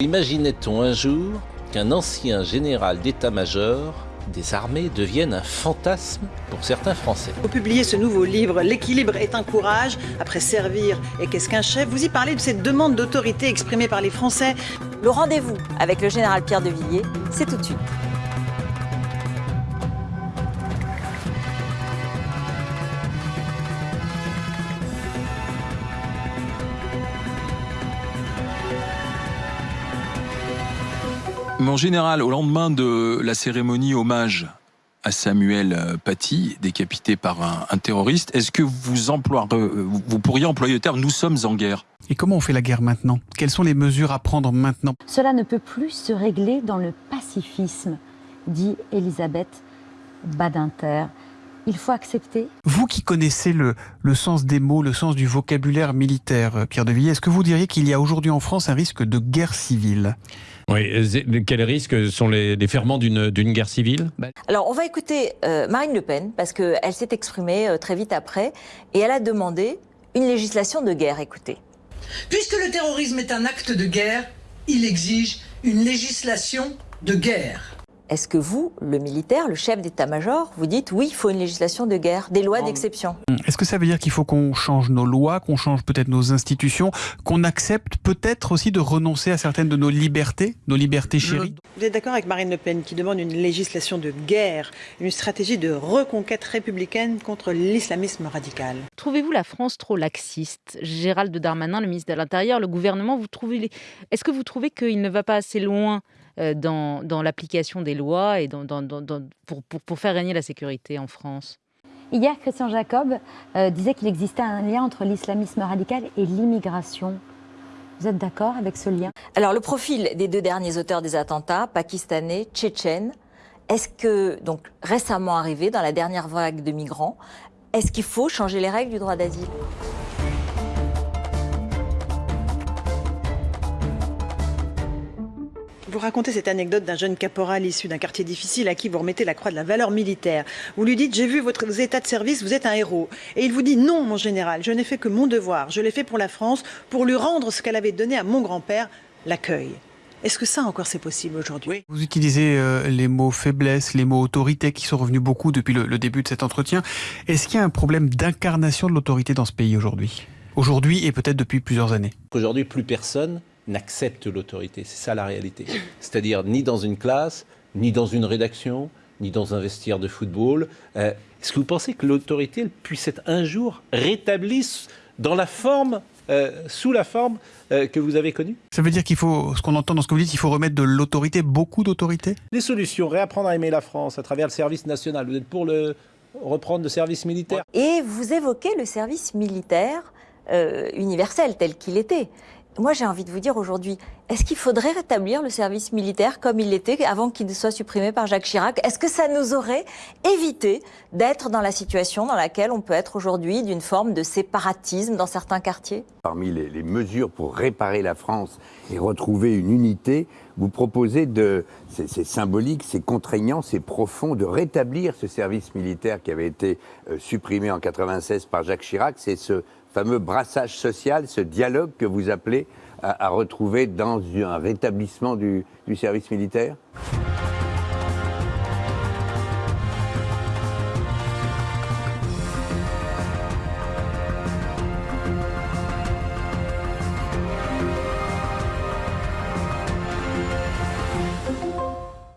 Imaginait-on un jour qu'un ancien général d'état-major des armées devienne un fantasme pour certains Français? Vous publiez ce nouveau livre, L'équilibre est un courage, après servir et qu'est-ce qu'un chef Vous y parlez de cette demande d'autorité exprimée par les Français. Le rendez-vous avec le général Pierre de Villiers, c'est tout de suite. Mon général, au lendemain de la cérémonie hommage à Samuel euh, Paty, décapité par un, un terroriste, est-ce que vous, emploierez, vous pourriez employer le terme « nous sommes en guerre » Et comment on fait la guerre maintenant? Quelles sont les mesures à prendre maintenant? Cela ne peut plus se régler dans le pacifisme, dit Elisabeth Badinter. Il faut accepter. Vous qui connaissez le, le sens des mots, le sens du vocabulaire militaire, euh, Pierre de Villiers, est-ce que vous diriez qu'il y a aujourd'hui en France un risque de guerre civile? Oui, quels risques sont les, les ferments d'une guerre civile? Alors, on va écouter euh, Marine Le Pen, parce qu'elle s'est exprimée euh, très vite après, et elle a demandé une législation de guerre. Écoutez. Puisque le terrorisme est un acte de guerre, il exige une législation de guerre. Est-ce que vous, le militaire, le chef d'état-major, vous dites oui, il faut une législation de guerre, des lois d'exception? Est-ce que ça veut dire qu'il faut qu'on change nos lois, qu'on change peut-être nos institutions, qu'on accepte peut-être aussi de renoncer à certaines de nos libertés, nos libertés chéries? Vous êtes d'accord avec Marine Le Pen qui demande une législation de guerre, une stratégie de reconquête républicaine contre l'islamisme radical? Trouvez-vous la France trop laxiste? Gérald Darmanin, le ministre de l'Intérieur, le gouvernement, vous trouvez est-ce que vous trouvez qu'il ne va pas assez loin? Dans, dans l'application des lois et dans, dans, pour, pour, pour, faire régner la sécurité en France. Hier, Christian Jacob euh, disait qu'il existait un lien entre l'islamisme radical et l'immigration. Vous êtes d'accord avec ce lien? Alors, le profil des deux derniers auteurs des attentats, pakistanais, tchétchènes, est-ce que, donc récemment arrivé dans la dernière vague de migrants, est-ce qu'il faut changer les règles du droit d'asile? Vous racontez cette anecdote d'un jeune caporal issu d'un quartier difficile à qui vous remettez la croix de la valeur militaire. Vous lui dites, j'ai vu votre état de service, vous êtes un héros. Et il vous dit, non, mon général, je n'ai fait que mon devoir. Je l'ai fait pour la France, pour lui rendre ce qu'elle avait donné à mon grand-père, l'accueil. Est-ce que ça encore c'est possible aujourd'hui? Vous utilisez euh, les mots faiblesse, les mots autorité qui sont revenus beaucoup depuis le, le début de cet entretien. Est-ce qu'il y a un problème d'incarnation de l'autorité dans ce pays aujourd'hui? Aujourd'hui et peut-être depuis plusieurs années Aujourd'hui, plus personne n'accepte l'autorité. C'est ça la réalité. C'est-à-dire ni dans une classe, ni dans une rédaction, ni dans un vestiaire de football. Euh, Est-ce que vous pensez que l'autorité puisse être un jour rétablie dans la forme, euh, sous la forme euh, que vous avez connue? Ça veut dire qu'il faut, ce qu'on entend dans ce que vous dites, il faut remettre de l'autorité, beaucoup d'autorité? Les solutions, réapprendre à aimer la France à travers le service national. Vous êtes pour le reprendre le service militaire? Et vous évoquez le service militaire euh, universel tel qu'il était moi j'ai envie de vous dire aujourd'hui, est-ce qu'il faudrait rétablir le service militaire comme il l'était avant qu'il ne soit supprimé par Jacques Chirac? Est-ce que ça nous aurait évité d'être dans la situation dans laquelle on peut être aujourd'hui d'une forme de séparatisme dans certains quartiers? Parmi les, mesures pour réparer la France et retrouver une unité, vous proposez de, c'est symbolique, c'est contraignant, c'est profond, de rétablir ce service militaire qui avait été euh, supprimé en 96 par Jacques Chirac. C'est ce fameux brassage social, ce dialogue que vous appelez à, retrouver dans un rétablissement du service militaire?